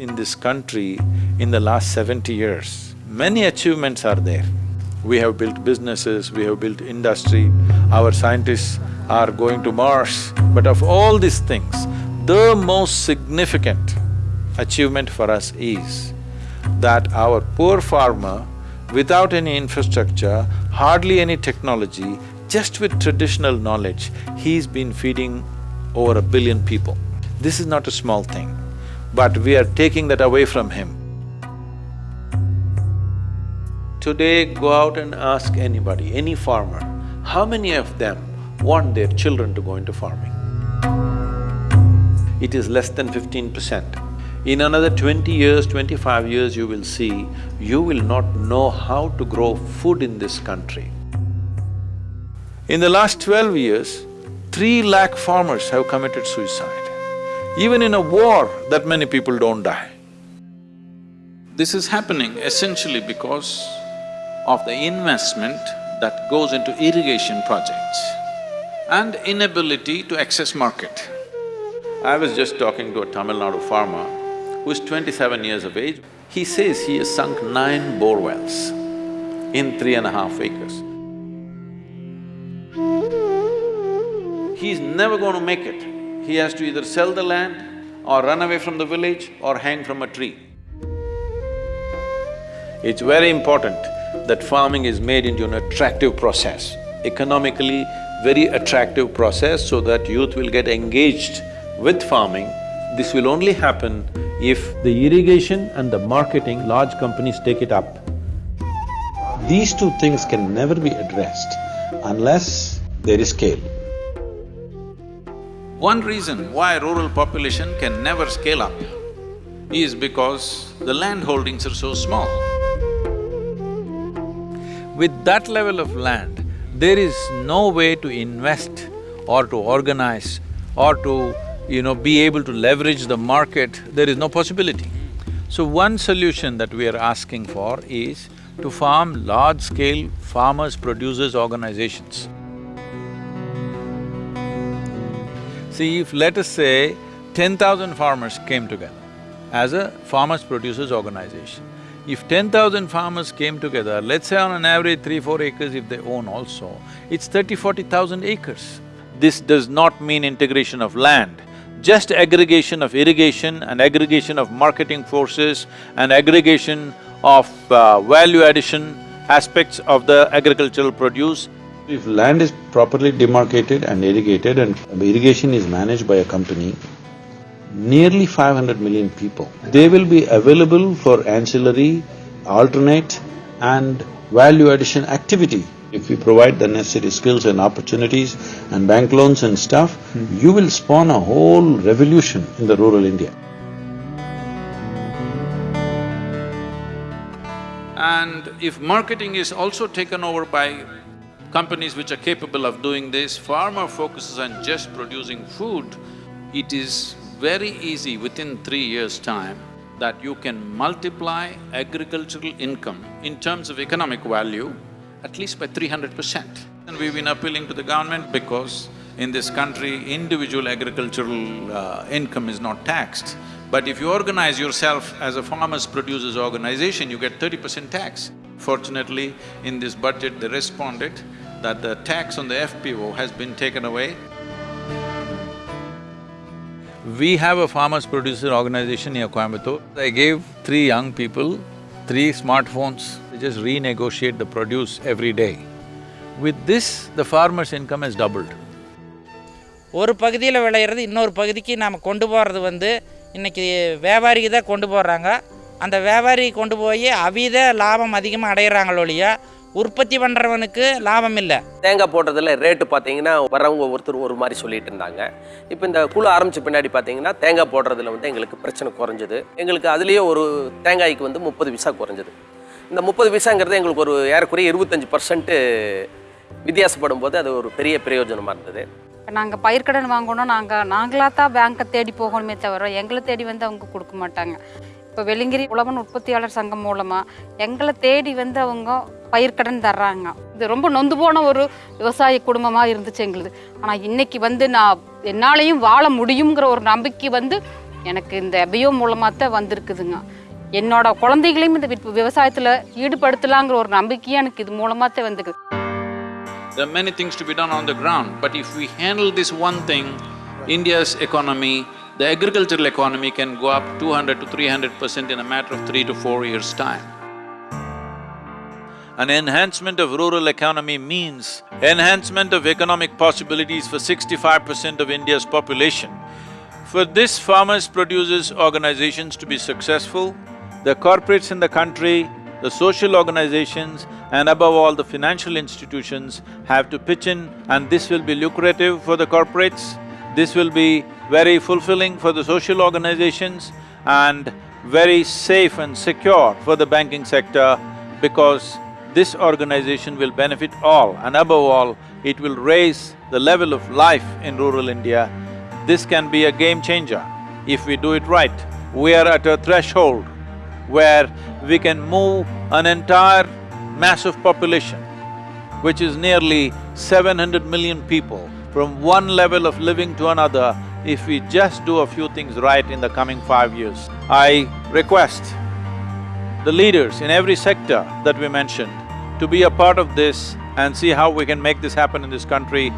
in this country in the last seventy years. Many achievements are there. We have built businesses, we have built industry, our scientists are going to Mars. But of all these things, the most significant achievement for us is that our poor farmer, without any infrastructure, hardly any technology, just with traditional knowledge, he's been feeding over a billion people. This is not a small thing, but we are taking that away from him. Today, go out and ask anybody, any farmer, how many of them want their children to go into farming? It is less than fifteen percent. In another twenty years, twenty-five years, you will see, you will not know how to grow food in this country. In the last twelve years, three lakh farmers have committed suicide. Even in a war, that many people don't die. This is happening essentially because of the investment that goes into irrigation projects and inability to access market. I was just talking to a Tamil Nadu farmer who is twenty-seven years of age. He says he has sunk nine bore wells in three and a half acres. He's never going to make it. He has to either sell the land or run away from the village or hang from a tree. It's very important that farming is made into an attractive process, economically very attractive process so that youth will get engaged with farming. This will only happen if the irrigation and the marketing, large companies take it up. These two things can never be addressed unless there is scale. One reason why rural population can never scale up is because the land holdings are so small. With that level of land, there is no way to invest or to organize or to, you know, be able to leverage the market, there is no possibility. So one solution that we are asking for is to form large-scale farmers-producers organizations. See, if let us say ten thousand farmers came together as a farmers-producers organization, if ten thousand farmers came together, let's say on an average three, four acres if they own also, it's thirty, forty thousand acres. This does not mean integration of land, just aggregation of irrigation and aggregation of marketing forces and aggregation of uh, value addition aspects of the agricultural produce. If land is properly demarcated and irrigated and irrigation is managed by a company, nearly five hundred million people, they will be available for ancillary, alternate and value addition activity. If we provide the necessary skills and opportunities and bank loans and stuff, hmm. you will spawn a whole revolution in the rural India. And if marketing is also taken over by companies which are capable of doing this, farmer focuses on just producing food, it is very easy within three years' time that you can multiply agricultural income in terms of economic value at least by three hundred percent. And we've been appealing to the government because in this country, individual agricultural uh, income is not taxed. But if you organize yourself as a farmers-producers organization, you get thirty percent tax. Fortunately, in this budget, they responded that the tax on the FPO has been taken away. We have a farmers-producer organization near Coimbatore. I gave three young people three smartphones, they just renegotiate the produce every day. With this, the farmer's income has doubled. ஒரு பகுதியில் விளையிறது இன்னொரு பகுதிக்கு நாம் கொண்டு போகிறது வந்து இன்றைக்கி வியாபாரிக்கு தான் கொண்டு போடுறாங்க அந்த வியாபாரி கொண்டு போய் அவித லாபம் அதிகமாக அடையிறாங்களோ ஒழிய உற்பத்தி பண்ணுறவனுக்கு லாபம் இல்லை தேங்காய் போடுறதுல ரேட்டு பார்த்தீங்கன்னா வரவங்க ஒருத்தர் ஒரு மாதிரி சொல்லிட்டு இருந்தாங்க. இப்போ இந்த குழு ஆரம்பிச்ச பின்னாடி பார்த்தீங்கன்னா தேங்காய் போடுறதுல வந்து எங்களுக்கு பிரச்சனை குறைஞ்சது. எங்களுக்கு அதுலேயே ஒரு தேங்காய்க்கு வந்து முப்பது பைசா குறைஞ்சது. இந்த முப்பது பைசாங்கிறது எங்களுக்கு ஒரு ஏறக்குறைய இருபத்தஞ்சி பர்சன்ட்டு வித்தியாசப்படும் போது அது ஒரு பெரிய பிரயோஜனமாக இருந்தது. இப்போ நாங்கள் பயிர்க்கடன் வாங்கணும் நாங்கள் நாங்களாக தான் பேங்க்கை தேடி போகணுமே தவிர எங்களை தேடி வந்து அவங்க கொடுக்க மாட்டாங்க. இப்போ வெளிங்கிரி உழவன் உற்பத்தியாளர் சங்கம் மூலமாக எங்களை தேடி வந்து அவங்க பயிர்க்கடன் தர்றாங்க. இது ரொம்ப நொந்து போன ஒரு விவசாய குடும்பமாக இருந்துச்சு எங்களுது. ஆனால் இன்னைக்கு வந்து நான் என்னாலையும் வாழ முடியுங்கிற ஒரு நம்பிக்கை வந்து எனக்கு இந்த எபையோ மூலமாக தான் வந்திருக்குதுங்க. என்னோட குழந்தைகளையும் இந்த விவசாயத்தில் ஈடுபடுத்தலாங்கிற ஒரு நம்பிக்கையே எனக்கு இது மூலமாக தான் வந்துக்குது There are many things to be done on the ground, but if we handle this one thing, India's economy, the agricultural economy can go up two hundred to three hundred percent in a matter of three to four years' time. An enhancement of rural economy means enhancement of economic possibilities for sixty-five percent of India's population. For this farmers producers organizations to be successful, the corporates in the country, the social organizations and above all the financial institutions have to pitch in and this will be lucrative for the corporates, this will be very fulfilling for the social organizations and very safe and secure for the banking sector because this organization will benefit all and above all, it will raise the level of life in rural India. This can be a game changer if we do it right. We are at a threshold where we can move an entire mass of population, which is nearly seven hundred million people, from one level of living to another if we just do a few things right in the coming five years. I request the leaders in every sector that we mentioned to be a part of this and see how we can make this happen in this country.